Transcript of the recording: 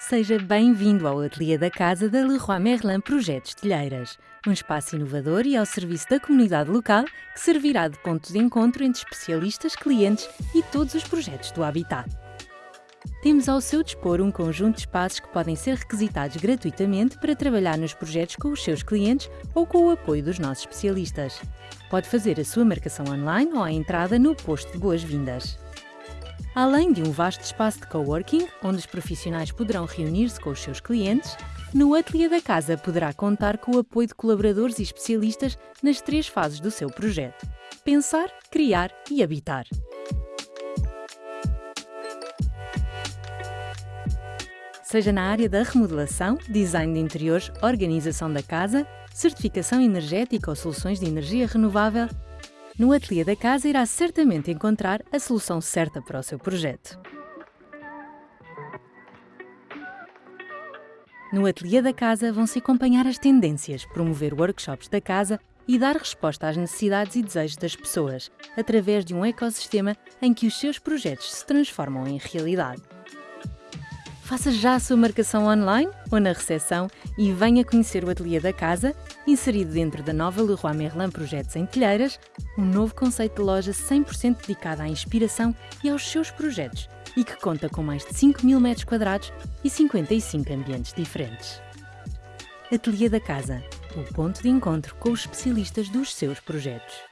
Seja bem-vindo ao Ateliê da Casa da Leroy Merlin Projetos Telheiras, um espaço inovador e ao serviço da comunidade local que servirá de ponto de encontro entre especialistas, clientes e todos os projetos do Habitat. Temos ao seu dispor um conjunto de espaços que podem ser requisitados gratuitamente para trabalhar nos projetos com os seus clientes ou com o apoio dos nossos especialistas. Pode fazer a sua marcação online ou à entrada no posto de boas-vindas. Além de um vasto espaço de coworking, onde os profissionais poderão reunir-se com os seus clientes, no Ateliê da Casa poderá contar com o apoio de colaboradores e especialistas nas três fases do seu projeto: pensar, criar e habitar. Seja na área da remodelação, design de interiores, organização da casa, certificação energética ou soluções de energia renovável, no ateliê da casa irá certamente encontrar a solução certa para o seu projeto. No ateliê da casa vão-se acompanhar as tendências, promover workshops da casa e dar resposta às necessidades e desejos das pessoas, através de um ecossistema em que os seus projetos se transformam em realidade. Faça já a sua marcação online ou na recepção e venha conhecer o Ateliê da Casa, inserido dentro da nova Leroy Merlin Projetos em Telheiras, um novo conceito de loja 100% dedicado à inspiração e aos seus projetos e que conta com mais de 5 mil metros quadrados e 55 ambientes diferentes. Ateliê da Casa, o ponto de encontro com os especialistas dos seus projetos.